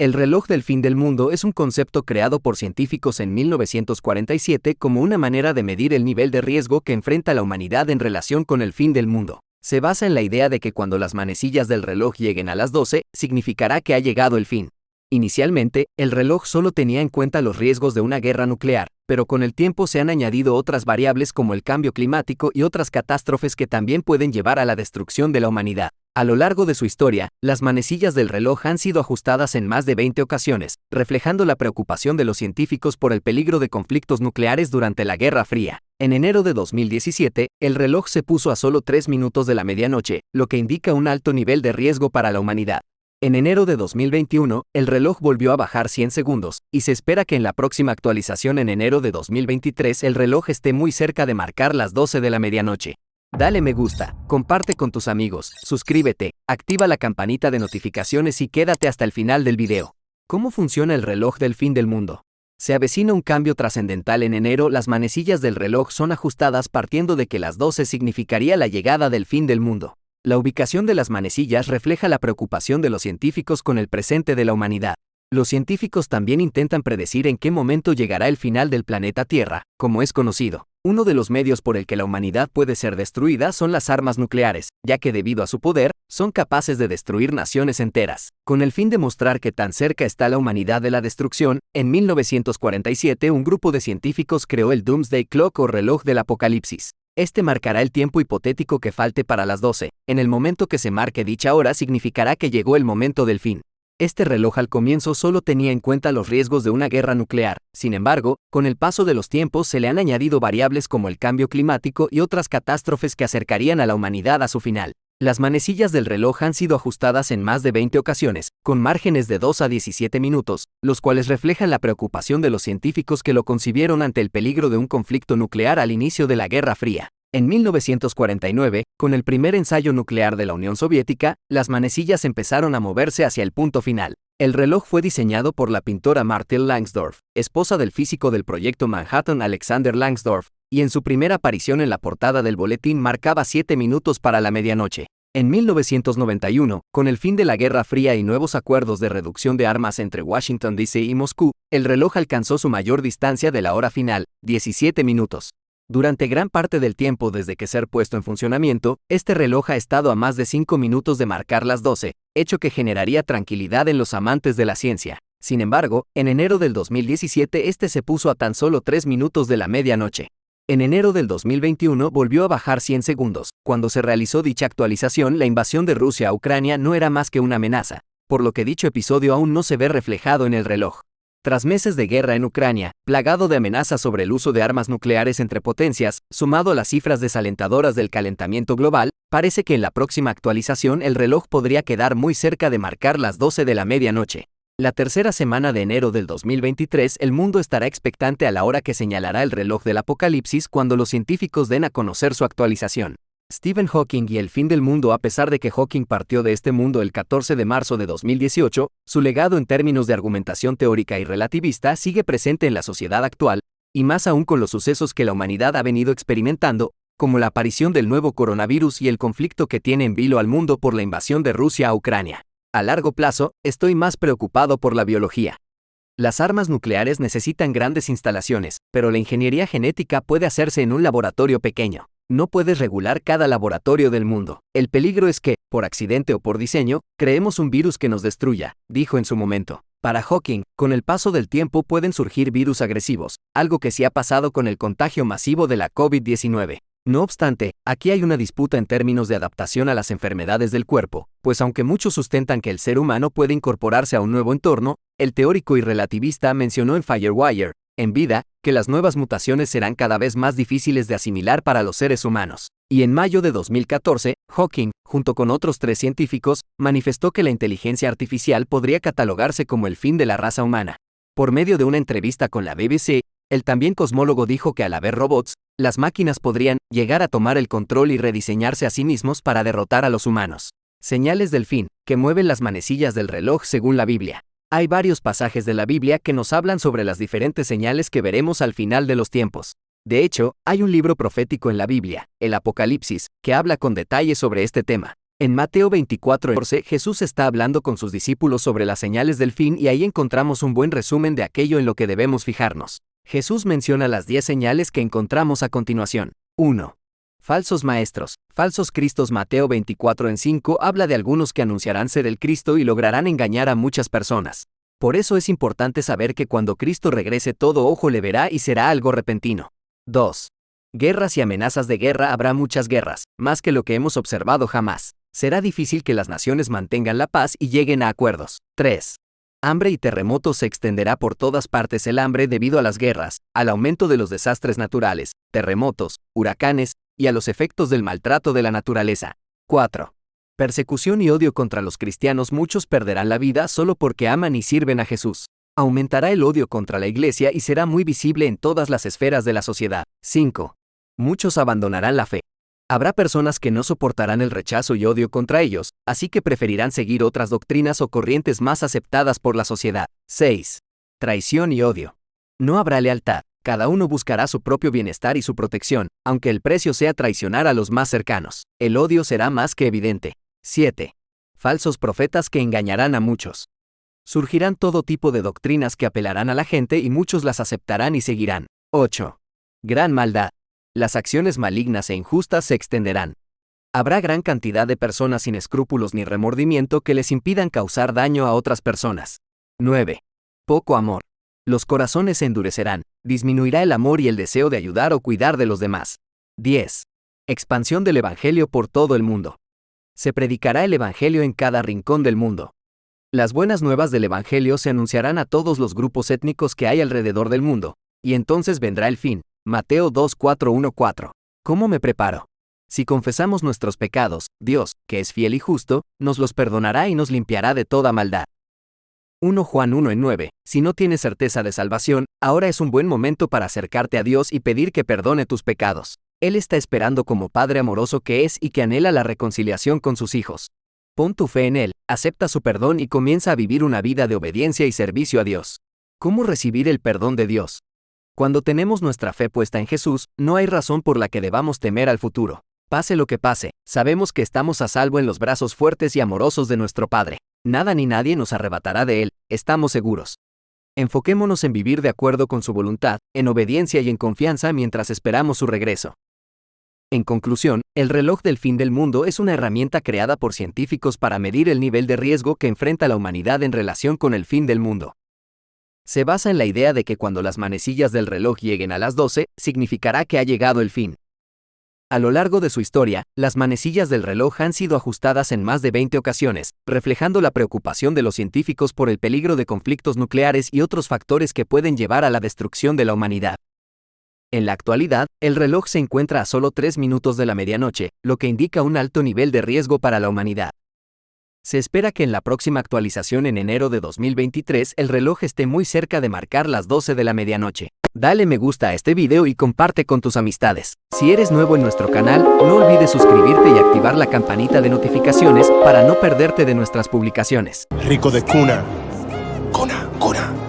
El reloj del fin del mundo es un concepto creado por científicos en 1947 como una manera de medir el nivel de riesgo que enfrenta la humanidad en relación con el fin del mundo. Se basa en la idea de que cuando las manecillas del reloj lleguen a las 12, significará que ha llegado el fin. Inicialmente, el reloj solo tenía en cuenta los riesgos de una guerra nuclear, pero con el tiempo se han añadido otras variables como el cambio climático y otras catástrofes que también pueden llevar a la destrucción de la humanidad. A lo largo de su historia, las manecillas del reloj han sido ajustadas en más de 20 ocasiones, reflejando la preocupación de los científicos por el peligro de conflictos nucleares durante la Guerra Fría. En enero de 2017, el reloj se puso a solo 3 minutos de la medianoche, lo que indica un alto nivel de riesgo para la humanidad. En enero de 2021, el reloj volvió a bajar 100 segundos, y se espera que en la próxima actualización en enero de 2023 el reloj esté muy cerca de marcar las 12 de la medianoche. Dale me gusta, comparte con tus amigos, suscríbete, activa la campanita de notificaciones y quédate hasta el final del video. ¿Cómo funciona el reloj del fin del mundo? Se avecina un cambio trascendental en enero, las manecillas del reloj son ajustadas partiendo de que las 12 significaría la llegada del fin del mundo. La ubicación de las manecillas refleja la preocupación de los científicos con el presente de la humanidad. Los científicos también intentan predecir en qué momento llegará el final del planeta Tierra, como es conocido. Uno de los medios por el que la humanidad puede ser destruida son las armas nucleares, ya que debido a su poder, son capaces de destruir naciones enteras. Con el fin de mostrar que tan cerca está la humanidad de la destrucción, en 1947 un grupo de científicos creó el Doomsday Clock o reloj del apocalipsis. Este marcará el tiempo hipotético que falte para las 12. En el momento que se marque dicha hora significará que llegó el momento del fin. Este reloj al comienzo solo tenía en cuenta los riesgos de una guerra nuclear, sin embargo, con el paso de los tiempos se le han añadido variables como el cambio climático y otras catástrofes que acercarían a la humanidad a su final. Las manecillas del reloj han sido ajustadas en más de 20 ocasiones, con márgenes de 2 a 17 minutos, los cuales reflejan la preocupación de los científicos que lo concibieron ante el peligro de un conflicto nuclear al inicio de la Guerra Fría. En 1949, con el primer ensayo nuclear de la Unión Soviética, las manecillas empezaron a moverse hacia el punto final. El reloj fue diseñado por la pintora Martil Langsdorff, esposa del físico del proyecto Manhattan Alexander Langsdorff, y en su primera aparición en la portada del boletín marcaba 7 minutos para la medianoche. En 1991, con el fin de la Guerra Fría y nuevos acuerdos de reducción de armas entre Washington DC y Moscú, el reloj alcanzó su mayor distancia de la hora final, 17 minutos. Durante gran parte del tiempo desde que ser puesto en funcionamiento, este reloj ha estado a más de 5 minutos de marcar las 12, hecho que generaría tranquilidad en los amantes de la ciencia. Sin embargo, en enero del 2017 este se puso a tan solo 3 minutos de la medianoche. En enero del 2021 volvió a bajar 100 segundos. Cuando se realizó dicha actualización, la invasión de Rusia a Ucrania no era más que una amenaza, por lo que dicho episodio aún no se ve reflejado en el reloj. Tras meses de guerra en Ucrania, plagado de amenazas sobre el uso de armas nucleares entre potencias, sumado a las cifras desalentadoras del calentamiento global, parece que en la próxima actualización el reloj podría quedar muy cerca de marcar las 12 de la medianoche. La tercera semana de enero del 2023 el mundo estará expectante a la hora que señalará el reloj del apocalipsis cuando los científicos den a conocer su actualización. Stephen Hawking y el fin del mundo A pesar de que Hawking partió de este mundo el 14 de marzo de 2018, su legado en términos de argumentación teórica y relativista sigue presente en la sociedad actual, y más aún con los sucesos que la humanidad ha venido experimentando, como la aparición del nuevo coronavirus y el conflicto que tiene en vilo al mundo por la invasión de Rusia a Ucrania. A largo plazo, estoy más preocupado por la biología. Las armas nucleares necesitan grandes instalaciones, pero la ingeniería genética puede hacerse en un laboratorio pequeño. No puedes regular cada laboratorio del mundo. El peligro es que, por accidente o por diseño, creemos un virus que nos destruya, dijo en su momento. Para Hawking, con el paso del tiempo pueden surgir virus agresivos, algo que sí ha pasado con el contagio masivo de la COVID-19. No obstante, aquí hay una disputa en términos de adaptación a las enfermedades del cuerpo, pues aunque muchos sustentan que el ser humano puede incorporarse a un nuevo entorno, el teórico y relativista mencionó en Firewire, en vida, que las nuevas mutaciones serán cada vez más difíciles de asimilar para los seres humanos. Y en mayo de 2014, Hawking, junto con otros tres científicos, manifestó que la inteligencia artificial podría catalogarse como el fin de la raza humana. Por medio de una entrevista con la BBC, el también cosmólogo dijo que al haber robots, las máquinas podrían llegar a tomar el control y rediseñarse a sí mismos para derrotar a los humanos. Señales del fin, que mueven las manecillas del reloj según la Biblia. Hay varios pasajes de la Biblia que nos hablan sobre las diferentes señales que veremos al final de los tiempos. De hecho, hay un libro profético en la Biblia, el Apocalipsis, que habla con detalle sobre este tema. En Mateo 24, Jesús está hablando con sus discípulos sobre las señales del fin y ahí encontramos un buen resumen de aquello en lo que debemos fijarnos. Jesús menciona las 10 señales que encontramos a continuación. 1. Falsos maestros, falsos cristos Mateo 24 en 5 habla de algunos que anunciarán ser el Cristo y lograrán engañar a muchas personas. Por eso es importante saber que cuando Cristo regrese todo ojo le verá y será algo repentino. 2. Guerras y amenazas de guerra habrá muchas guerras, más que lo que hemos observado jamás. Será difícil que las naciones mantengan la paz y lleguen a acuerdos. 3. Hambre y terremotos se extenderá por todas partes el hambre debido a las guerras, al aumento de los desastres naturales, terremotos, huracanes, y a los efectos del maltrato de la naturaleza. 4. Persecución y odio contra los cristianos muchos perderán la vida solo porque aman y sirven a Jesús. Aumentará el odio contra la iglesia y será muy visible en todas las esferas de la sociedad. 5. Muchos abandonarán la fe. Habrá personas que no soportarán el rechazo y odio contra ellos, así que preferirán seguir otras doctrinas o corrientes más aceptadas por la sociedad. 6. Traición y odio. No habrá lealtad. Cada uno buscará su propio bienestar y su protección, aunque el precio sea traicionar a los más cercanos. El odio será más que evidente. 7. Falsos profetas que engañarán a muchos. Surgirán todo tipo de doctrinas que apelarán a la gente y muchos las aceptarán y seguirán. 8. Gran maldad las acciones malignas e injustas se extenderán. Habrá gran cantidad de personas sin escrúpulos ni remordimiento que les impidan causar daño a otras personas. 9. Poco amor. Los corazones se endurecerán, disminuirá el amor y el deseo de ayudar o cuidar de los demás. 10. Expansión del Evangelio por todo el mundo. Se predicará el Evangelio en cada rincón del mundo. Las buenas nuevas del Evangelio se anunciarán a todos los grupos étnicos que hay alrededor del mundo, y entonces vendrá el fin, Mateo 2.4.1.4. ¿Cómo me preparo? Si confesamos nuestros pecados, Dios, que es fiel y justo, nos los perdonará y nos limpiará de toda maldad. 1 Juan 1 en 9. Si no tienes certeza de salvación, ahora es un buen momento para acercarte a Dios y pedir que perdone tus pecados. Él está esperando como Padre amoroso que es y que anhela la reconciliación con sus hijos. Pon tu fe en Él, acepta su perdón y comienza a vivir una vida de obediencia y servicio a Dios. ¿Cómo recibir el perdón de Dios? Cuando tenemos nuestra fe puesta en Jesús, no hay razón por la que debamos temer al futuro. Pase lo que pase, sabemos que estamos a salvo en los brazos fuertes y amorosos de nuestro Padre. Nada ni nadie nos arrebatará de Él, estamos seguros. Enfoquémonos en vivir de acuerdo con su voluntad, en obediencia y en confianza mientras esperamos su regreso. En conclusión, el reloj del fin del mundo es una herramienta creada por científicos para medir el nivel de riesgo que enfrenta la humanidad en relación con el fin del mundo se basa en la idea de que cuando las manecillas del reloj lleguen a las 12, significará que ha llegado el fin. A lo largo de su historia, las manecillas del reloj han sido ajustadas en más de 20 ocasiones, reflejando la preocupación de los científicos por el peligro de conflictos nucleares y otros factores que pueden llevar a la destrucción de la humanidad. En la actualidad, el reloj se encuentra a solo 3 minutos de la medianoche, lo que indica un alto nivel de riesgo para la humanidad. Se espera que en la próxima actualización en enero de 2023 el reloj esté muy cerca de marcar las 12 de la medianoche. Dale me gusta a este video y comparte con tus amistades. Si eres nuevo en nuestro canal, no olvides suscribirte y activar la campanita de notificaciones para no perderte de nuestras publicaciones. Rico de cuna. Cuna, cuna.